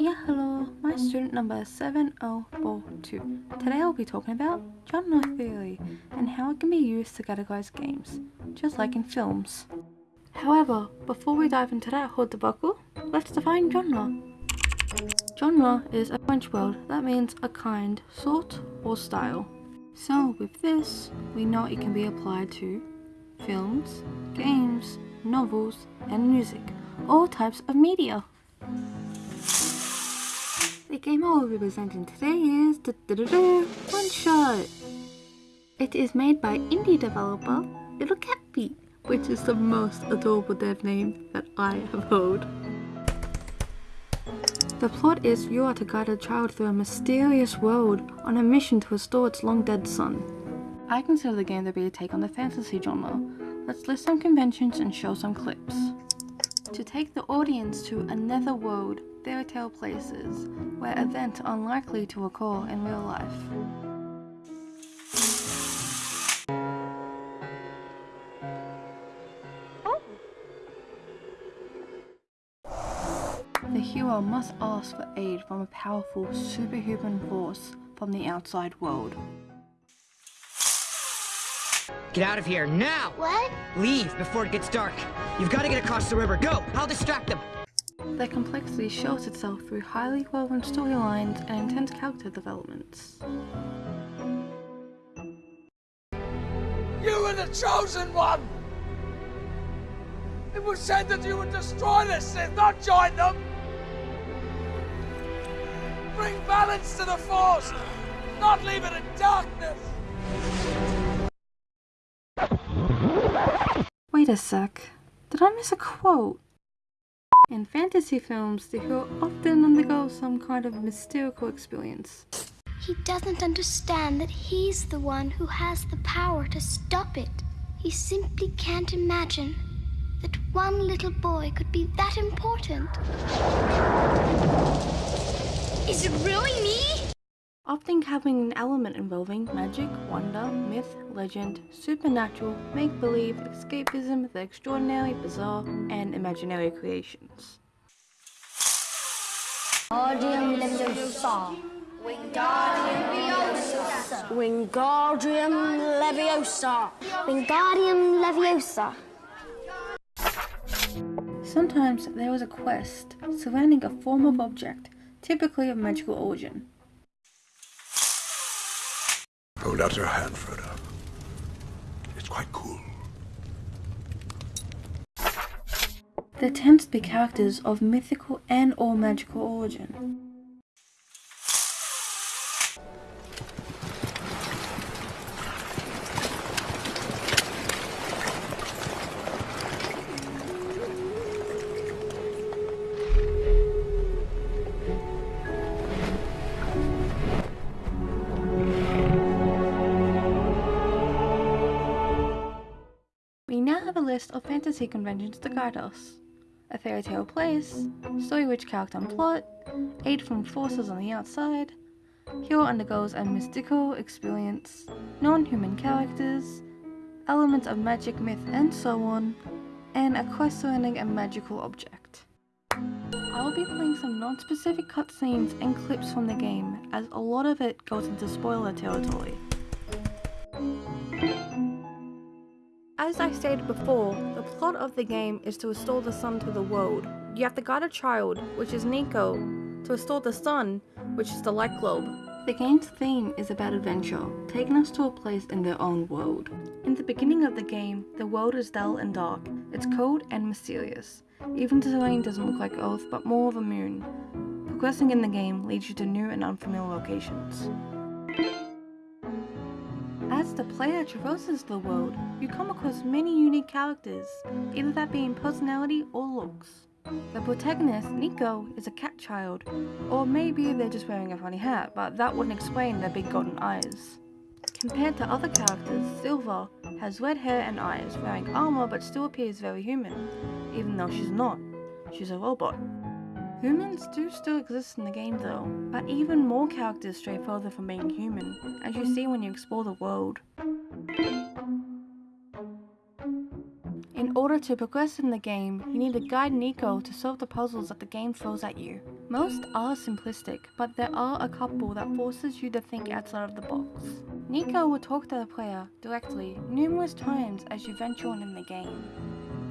Yeah, hello, my student number is 7042. Today I'll be talking about genre theory and how it can be used to categorize games, just like in films. However, before we dive into that hold the buckle, let's define genre. Genre is a French word that means a kind, sort, or style. So with this, we know it can be applied to films, games, novels, and music, all types of media. The game be presenting today is da -da -da One Shot. It is made by indie developer Little Cat Feet, which is the most adorable dev name that I have heard. The plot is you are to guide a child through a mysterious world on a mission to restore its long dead sun. I consider the game to be a take on the fantasy genre. Let's list some conventions and show some clips. To take the audience to another world, fairy tale places, where events unlikely to occur in real life. The hero must ask for aid from a powerful superhuman force from the outside world. Get out of here, now! What? Leave before it gets dark. You've got to get across the river. Go! I'll distract them. Their complexity shows itself through highly woven storylines and intense character developments. You were the chosen one! It was said that you would destroy the Sith, not join them! Bring balance to the Force, not leave it in darkness! A sec. Did I miss a quote? In fantasy films, the hero often undergoes some kind of mystical experience. He doesn't understand that he's the one who has the power to stop it. He simply can't imagine that one little boy could be that important. Is it really me? Often having an element involving magic, wonder, myth, legend, supernatural, make-believe, escapism, the extraordinary, bizarre, and imaginary creations. Wingardium Leviosa. Wingardium Leviosa. Wingardium Leviosa. Sometimes there is a quest surrounding a form of object, typically of magical origin. Hold out your hand, Frodo. It's quite cool. There tends to be characters of mythical and or magical origin. Fantasy conventions to guide us. A fairy tale place, story-rich character and plot, aid from forces on the outside, hero undergoes a mystical experience, non-human characters, elements of magic, myth, and so on, and a quest surrounding a magical object. I will be playing some non-specific cutscenes and clips from the game, as a lot of it goes into spoiler territory. As I stated before, the plot of the game is to restore the sun to the world. You have to guide a child, which is Niko, to restore the sun, which is the light globe. The game's theme is about adventure, taking us to a place in their own world. In the beginning of the game, the world is dull and dark. It's cold and mysterious. Even the terrain doesn't look like Earth, but more of a moon. Progressing in the game leads you to new and unfamiliar locations. The player traverses the world, you come across many unique characters, either that being personality or looks. The protagonist, Niko, is a cat child, or maybe they're just wearing a funny hat, but that wouldn't explain their big golden eyes. Compared to other characters, Silver has red hair and eyes, wearing armor but still appears very human, even though she's not. She's a robot. Humans do still exist in the game though, but even more characters stray further from being human, as you see when you explore the world. In order to progress in the game, you need to guide Niko to solve the puzzles that the game throws at you. Most are simplistic, but there are a couple that forces you to think outside of the box. Niko will talk to the player directly numerous times as you venture on in the game.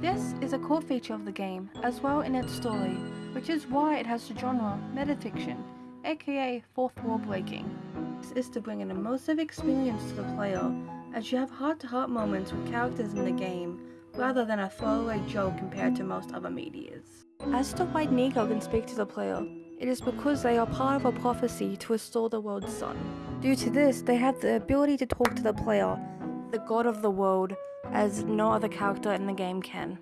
This is a core feature of the game, as well in its story, which is why it has the genre metafiction, aka fourth wall breaking. This is to bring an immersive experience to the player, as you have heart-to-heart moments with characters in the game, rather than a throwaway joke compared to most other medias. As to why Niko can speak to the player, it is because they are part of a prophecy to restore the world's sun. Due to this, they have the ability to talk to the player, the god of the world, as no other character in the game can.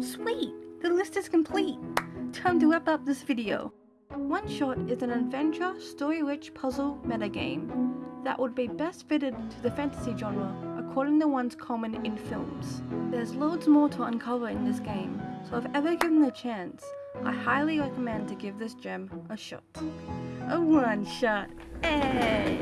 Sweet! The list is complete! Time to wrap up this video. One Shot is an adventure, story-rich puzzle metagame that would be best fitted to the fantasy genre according to ones common in films. There's loads more to uncover in this game, so if ever given the chance, I highly recommend to give this gem a shot. A one shot! Hey!